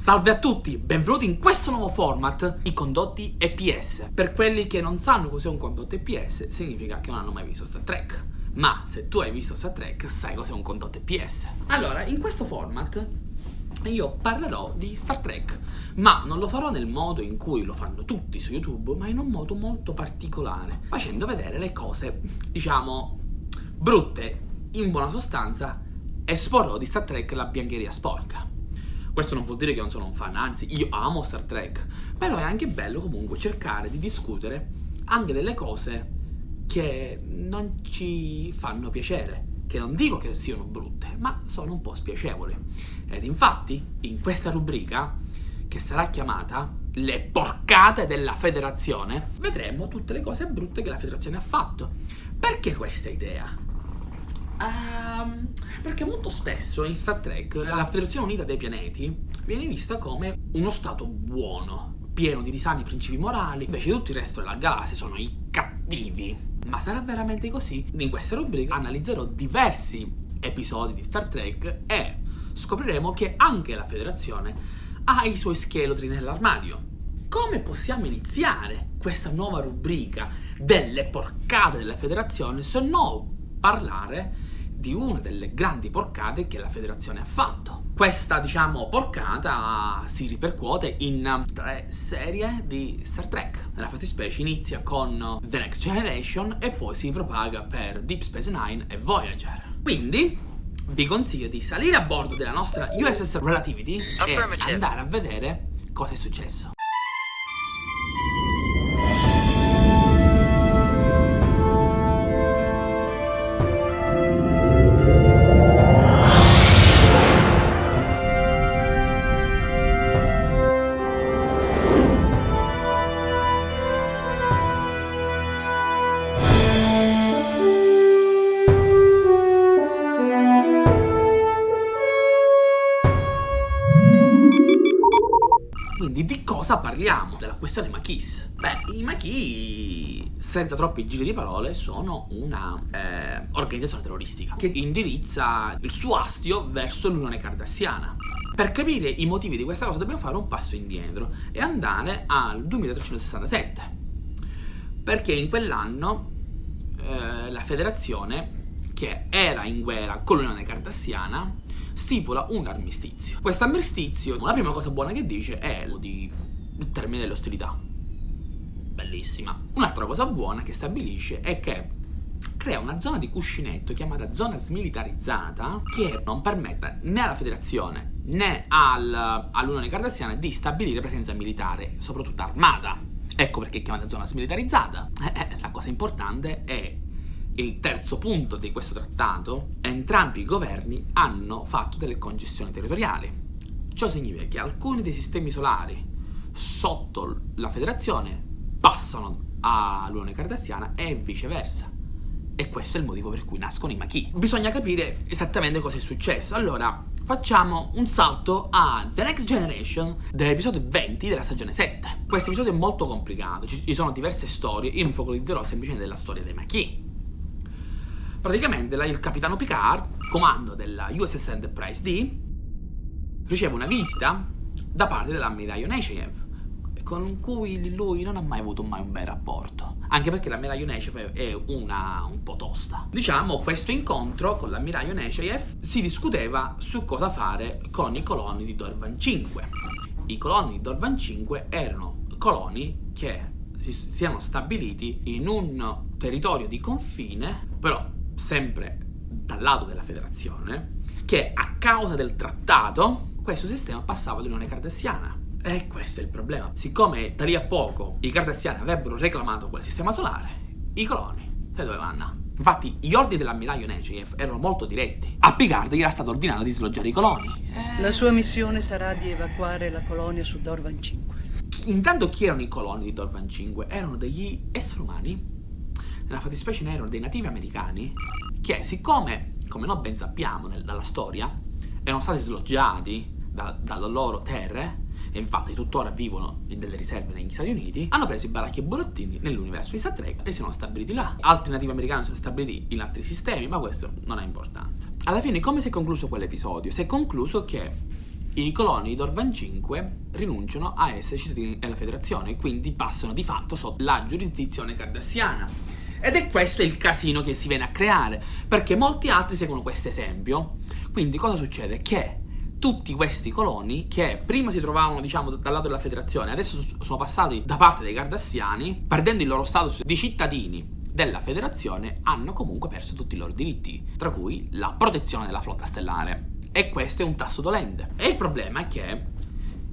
Salve a tutti, benvenuti in questo nuovo format, i condotti EPS. Per quelli che non sanno cos'è un condotto EPS, significa che non hanno mai visto Star Trek. Ma se tu hai visto Star Trek, sai cos'è un condotto EPS. Allora, in questo format io parlerò di Star Trek, ma non lo farò nel modo in cui lo fanno tutti su YouTube, ma in un modo molto particolare, facendo vedere le cose, diciamo, brutte, in buona sostanza, esporrò di Star Trek la biancheria sporca. Questo non vuol dire che non sono un fan, anzi io amo Star Trek, però è anche bello comunque cercare di discutere anche delle cose che non ci fanno piacere, che non dico che siano brutte, ma sono un po' spiacevoli. Ed infatti, in questa rubrica, che sarà chiamata Le porcate della federazione, vedremo tutte le cose brutte che la federazione ha fatto. Perché questa idea? Um, perché molto spesso in Star Trek la Federazione Unita dei Pianeti viene vista come uno stato buono, pieno di disani principi morali, invece tutto il resto della galassia sono i cattivi. Ma sarà veramente così? In questa rubrica analizzerò diversi episodi di Star Trek e scopriremo che anche la Federazione ha i suoi scheletri nell'armadio. Come possiamo iniziare questa nuova rubrica delle porcate della Federazione se no parlare di una delle grandi porcate che la federazione ha fatto. Questa, diciamo, porcata si ripercuote in tre serie di Star Trek. Nella fattispecie inizia con The Next Generation e poi si propaga per Deep Space Nine e Voyager. Quindi vi consiglio di salire a bordo della nostra USS Relativity e andare a vedere cosa è successo. Quindi di cosa parliamo? Della questione Maquis. Beh, i Maquis, senza troppi giri di parole, sono una eh, organizzazione terroristica che indirizza il suo astio verso l'Unione Cardassiana. Per capire i motivi di questa cosa dobbiamo fare un passo indietro e andare al 2367. Perché in quell'anno eh, la federazione che era in guerra con l'Unione Cardassiana stipula un armistizio. Questo armistizio, la prima cosa buona che dice è di il termine delle ostilità. Bellissima. Un'altra cosa buona che stabilisce è che crea una zona di cuscinetto chiamata zona smilitarizzata che non permetta né alla federazione né al, all'Unione Cardassiana di stabilire presenza militare, soprattutto armata. Ecco perché è chiamata zona smilitarizzata. Eh, eh, la cosa importante è il terzo punto di questo trattato, entrambi i governi hanno fatto delle concessioni territoriali. Ciò significa che alcuni dei sistemi solari sotto la federazione passano all'Unione Cardassiana e viceversa. E questo è il motivo per cui nascono i Maquis. Bisogna capire esattamente cosa è successo. Allora, facciamo un salto a The Next Generation dell'episodio 20 della stagione 7. Questo episodio è molto complicato, ci sono diverse storie, io mi focalizzerò semplicemente della storia dei Maquis. Praticamente il capitano Picard, comando della USS Enterprise D, riceve una visita da parte dell'ammiraglio Nechayev, con cui lui non ha mai avuto mai un bel rapporto. Anche perché l'ammiraglio Nechayev è una un po' tosta. Diciamo, questo incontro con l'ammiraglio Nechayev si discuteva su cosa fare con i coloni di Dorvan 5. I coloni di Dorvan 5 erano coloni che si siano stabiliti in un territorio di confine, però sempre dal lato della federazione, che a causa del trattato questo sistema passava all'Unione Cardassiana. E questo è il problema. Siccome da lì a poco i Cardassiani avrebbero reclamato quel sistema solare, i coloni sai dove vanno? Infatti gli ordini dell'ammiraglio Nechayev erano molto diretti. A Picard gli era stato ordinato di sloggiare i coloni. Eh... La sua missione sarà di evacuare la colonia su Dorvan 5. Intanto chi erano i coloni di Dorvan 5? Erano degli esseri umani nella fattispecie erano dei nativi americani che siccome, come noi ben sappiamo nel, dalla storia, erano stati sloggiati da, dalle loro terre e infatti tuttora vivono in delle riserve negli Stati Uniti, hanno preso i baracchi e burottini nell'universo di Star Trek e si sono stabiliti là. Altri nativi americani sono stabiliti in altri sistemi, ma questo non ha importanza. Alla fine come si è concluso quell'episodio? Si è concluso che i coloni di Dorvan 5 rinunciano a essere cittadini della federazione e quindi passano di fatto sotto la giurisdizione cardassiana. Ed è questo il casino che si viene a creare, perché molti altri seguono questo esempio. Quindi cosa succede? Che tutti questi coloni che prima si trovavano diciamo dal lato della federazione adesso sono passati da parte dei cardassiani perdendo il loro status di cittadini della federazione hanno comunque perso tutti i loro diritti tra cui la protezione della flotta stellare e questo è un tasto dolente e il problema è che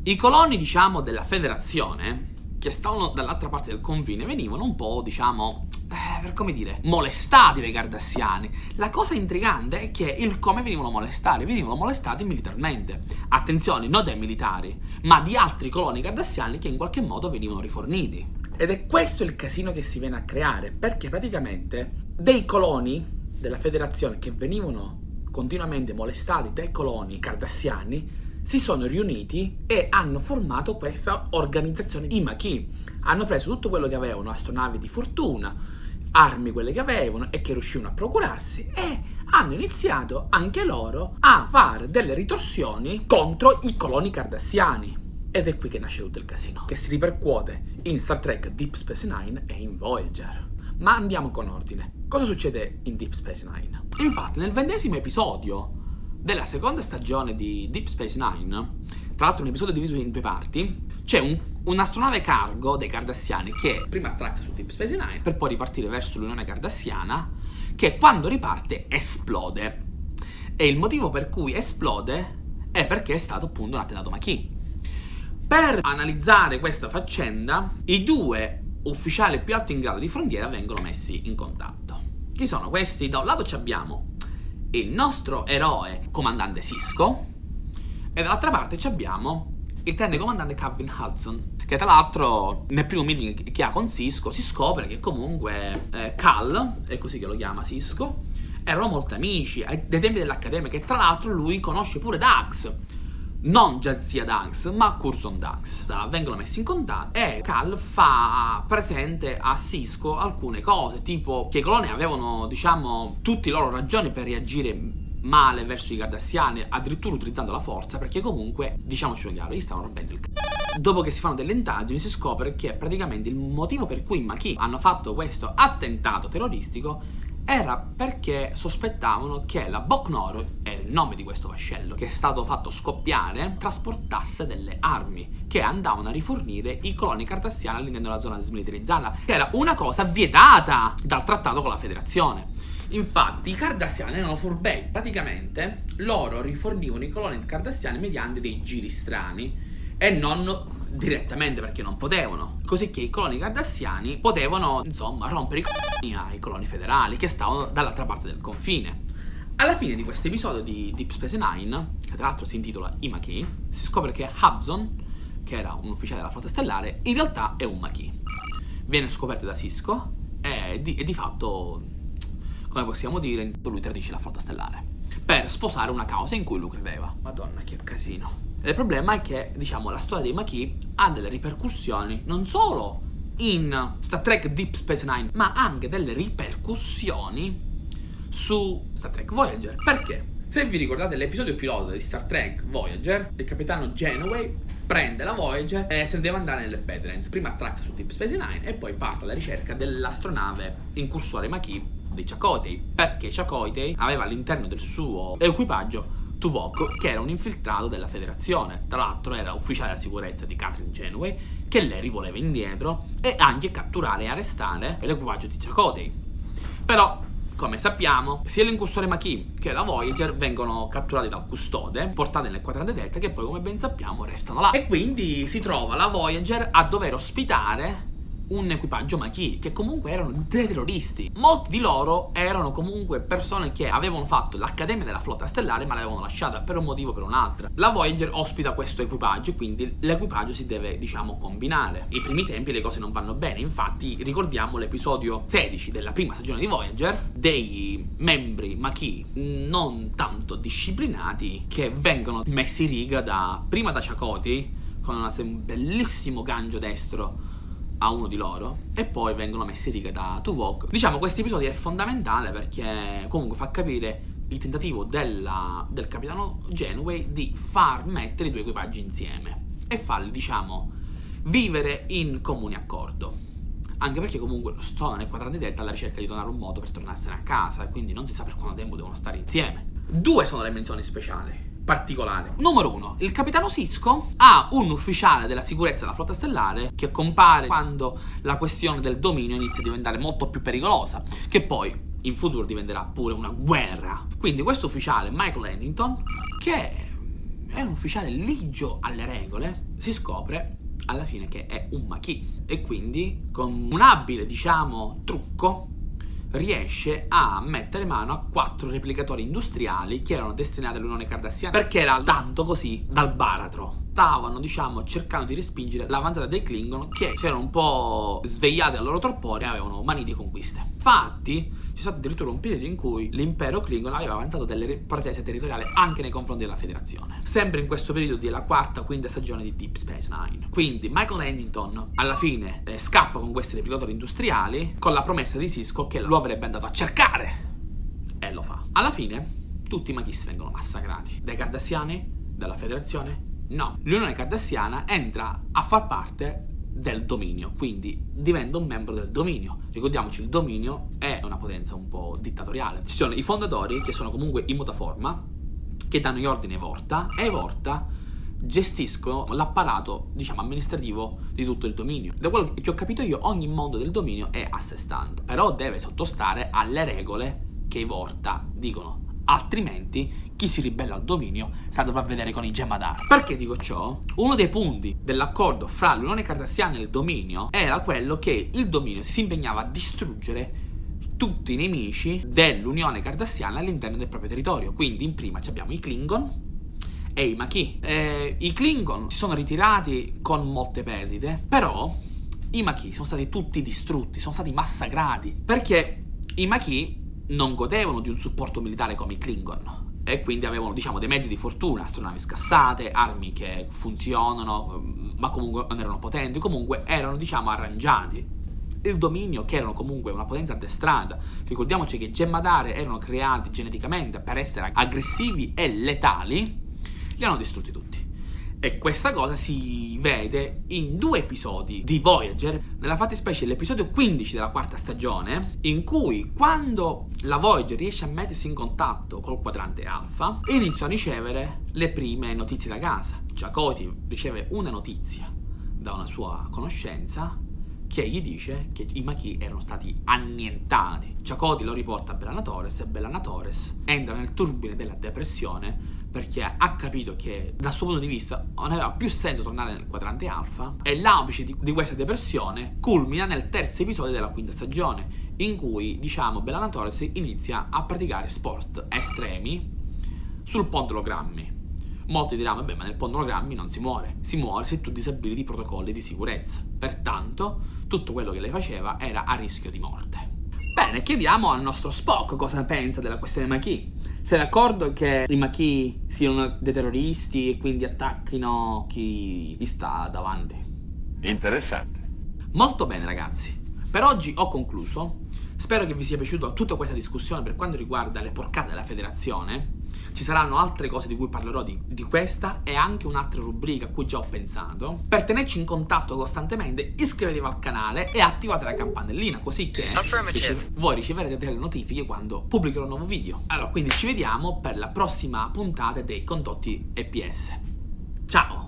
i coloni diciamo della federazione che stavano dall'altra parte del confine venivano un po' diciamo eh, per come dire, molestati dai cardassiani. La cosa intrigante è che il come venivano molestati, venivano molestati militarmente. Attenzione, non dai militari, ma di altri coloni cardassiani che in qualche modo venivano riforniti. Ed è questo il casino che si viene a creare, perché praticamente dei coloni della federazione che venivano continuamente molestati dai coloni cardassiani si sono riuniti e hanno formato questa organizzazione i Maquis. Hanno preso tutto quello che avevano, astronavi di fortuna, armi quelle che avevano e che riuscivano a procurarsi e hanno iniziato anche loro a fare delle ritorsioni contro i coloni cardassiani. Ed è qui che nasce tutto il casino, che si ripercuote in Star Trek Deep Space Nine e in Voyager. Ma andiamo con ordine. Cosa succede in Deep Space Nine? Infatti, nel ventesimo episodio della seconda stagione di Deep Space Nine, tra l'altro un episodio diviso in due parti, c'è un, un'astronave cargo dei Cardassiani che prima attracca su Deep Space Nine per poi ripartire verso l'Unione Cardassiana che quando riparte esplode. E il motivo per cui esplode è perché è stato appunto un attentato Maquis. Per analizzare questa faccenda, i due ufficiali più alti in grado di frontiera vengono messi in contatto. Chi sono questi? Da un lato abbiamo il nostro eroe comandante Cisco e dall'altra parte abbiamo il tenente comandante Calvin Hudson che tra l'altro nel primo meeting che ha con Cisco si scopre che comunque eh, Cal, è così che lo chiama Cisco, erano molto amici dai tempi dell'accademia che tra l'altro lui conosce pure Dax non Jazia Dax, ma Curzon Dax. Vengono messi in contatto e Cal fa presente a Cisco alcune cose, tipo che i coloni avevano, diciamo, tutte le loro ragioni per reagire male verso i Cardassiani, addirittura utilizzando la forza, perché comunque, diciamoci chiaro, gli stavano rompendo il c***o. Dopo che si fanno delle indagini si scopre che praticamente il motivo per cui i Maquis hanno fatto questo attentato terroristico era perché sospettavano che la Boknoro, è il nome di questo vascello, che è stato fatto scoppiare, trasportasse delle armi che andavano a rifornire i coloni cartassiani all'interno della zona smilitarizzata, che era una cosa vietata dal trattato con la federazione. Infatti i cardassiani erano furbei, praticamente loro rifornivano i coloni cardassiani mediante dei giri strani e non direttamente perché non potevano. Così che i coloni cardassiani potevano, insomma, rompere i coloni ai coloni federali che stavano dall'altra parte del confine. Alla fine di questo episodio di Deep Space Nine, che tra l'altro si intitola I Maquis, si scopre che Hudson, che era un ufficiale della flotta stellare, in realtà è un Maquis. Viene scoperto da Cisco e di, e di fatto, come possiamo dire, lui tradisce la flotta stellare per sposare una causa in cui lui credeva. Madonna, che casino. Il problema è che, diciamo, la storia dei Maquis ha delle ripercussioni non solo in Star Trek Deep Space Nine, ma anche delle ripercussioni su Star Trek Voyager. Perché? Se vi ricordate l'episodio pilota di Star Trek Voyager, il capitano Genoway prende la Voyager e se deve andare nelle Badlands. Prima attracca su Deep Space Nine e poi parte alla ricerca dell'astronave incursore Maquis di Chakotay. Perché Chakotay aveva all'interno del suo equipaggio Tuvok, che era un infiltrato della federazione. Tra l'altro era ufficiale della sicurezza di Catherine Genway, che lei rivoleva indietro e anche catturare e arrestare l'equipaggio di Chakotay. Però, come sappiamo, sia l'incursore Maquis che la Voyager vengono catturati dal custode, portati nel quadrante delta, che poi, come ben sappiamo, restano là. E quindi si trova la Voyager a dover ospitare un equipaggio Maquis che comunque erano dei terroristi. Molti di loro erano comunque persone che avevano fatto l'accademia della flotta stellare ma l'avevano lasciata per un motivo o per un altro. La Voyager ospita questo equipaggio quindi l'equipaggio si deve diciamo combinare. I primi tempi le cose non vanno bene, infatti ricordiamo l'episodio 16 della prima stagione di Voyager dei membri Maquis non tanto disciplinati che vengono messi in riga da prima da Chakotay con un bellissimo gancio destro a uno di loro e poi vengono messi in riga da Tuvok. Diciamo questo episodio è fondamentale perché comunque fa capire il tentativo della, del capitano Genway di far mettere i due equipaggi insieme e farli, diciamo, vivere in comune accordo. Anche perché comunque sono nel quadrante delta alla ricerca di trovare un modo per tornarsene a casa e quindi non si sa per quanto tempo devono stare insieme. Due sono le menzioni speciali particolari. Numero uno, il capitano Cisco ha un ufficiale della sicurezza della flotta stellare che compare quando la questione del dominio inizia a diventare molto più pericolosa, che poi in futuro diventerà pure una guerra. Quindi questo ufficiale, Michael Huntington, che è un ufficiale ligio alle regole, si scopre alla fine che è un Maquis e quindi con un abile, diciamo, trucco riesce a mettere mano a quattro replicatori industriali che erano destinati all'Unione Cardassiana. Perché era tanto così dal baratro stavano, diciamo, cercando di respingere l'avanzata dei Klingon che si erano un po' svegliati dal loro torpore e avevano mani di conquiste. Infatti, c'è stato addirittura un periodo in cui l'impero Klingon aveva avanzato delle pretese territoriali anche nei confronti della federazione. Sempre in questo periodo della quarta, quinta stagione di Deep Space Nine. Quindi Michael Huntington alla fine eh, scappa con questi replicatori industriali con la promessa di Cisco che lo avrebbe andato a cercare. E lo fa. Alla fine, tutti i Maquis vengono massacrati. Dai Cardassiani, dalla federazione No, l'Unione Cardassiana entra a far parte del dominio, quindi diventa un membro del dominio. Ricordiamoci, il dominio è una potenza un po' dittatoriale. Ci sono i fondatori, che sono comunque in mutaforma, che danno gli ordini ai Vorta, e Vorta gestiscono l'apparato, diciamo, amministrativo di tutto il dominio. Da quello che ho capito io, ogni mondo del dominio è a sé stante, però deve sottostare alle regole che i Vorta dicono altrimenti chi si ribella al dominio se la dovrà vedere con i Gemadar. Perché dico ciò? Uno dei punti dell'accordo fra l'Unione Cardassiana e il dominio era quello che il dominio si impegnava a distruggere tutti i nemici dell'Unione Cardassiana all'interno del proprio territorio. Quindi in prima abbiamo i Klingon e i Maquis. Eh, I Klingon si sono ritirati con molte perdite, però i Maquis sono stati tutti distrutti, sono stati massacrati, perché i Maquis non godevano di un supporto militare come i Klingon. E quindi avevano diciamo dei mezzi di fortuna, astronavi scassate, armi che funzionano ma comunque non erano potenti, comunque erano diciamo arrangiati. Il dominio che erano comunque una potenza addestrata ricordiamoci che Gemmadare erano creati geneticamente per essere aggressivi e letali li hanno distrutti tutti e questa cosa si vede in due episodi di Voyager, nella fattispecie l'episodio 15 della quarta stagione, in cui quando la Voyager riesce a mettersi in contatto col quadrante alfa, inizia a ricevere le prime notizie da casa. Chakoti riceve una notizia da una sua conoscenza che gli dice che i Maquis erano stati annientati. Chakoti lo riporta a Bellana Torres e Bellana Torres entra nel turbine della depressione perché ha capito che dal suo punto di vista non aveva più senso tornare nel quadrante alfa e l'aupice di, di, questa depressione culmina nel terzo episodio della quinta stagione in cui diciamo Bellana Torres inizia a praticare sport estremi sul pondologrammi Molti diranno, beh, ma nel pondologrammi non si muore, si muore se tu disabiliti i protocolli di sicurezza. Pertanto, tutto quello che lei faceva era a rischio di morte. Bene, chiediamo al nostro Spock cosa pensa della questione Maquis. Sei d'accordo che i Maquis siano dei terroristi e quindi attacchino chi gli sta davanti? Interessante. Molto bene ragazzi, per oggi ho concluso. Spero che vi sia piaciuta tutta questa discussione per quanto riguarda le porcate della federazione. Ci saranno altre cose di cui parlerò di, di, questa e anche un'altra rubrica a cui già ho pensato. Per tenerci in contatto costantemente iscrivetevi al canale e attivate la campanellina così che voi riceverete delle notifiche quando pubblicherò un nuovo video. Allora, quindi ci vediamo per la prossima puntata dei condotti EPS. Ciao!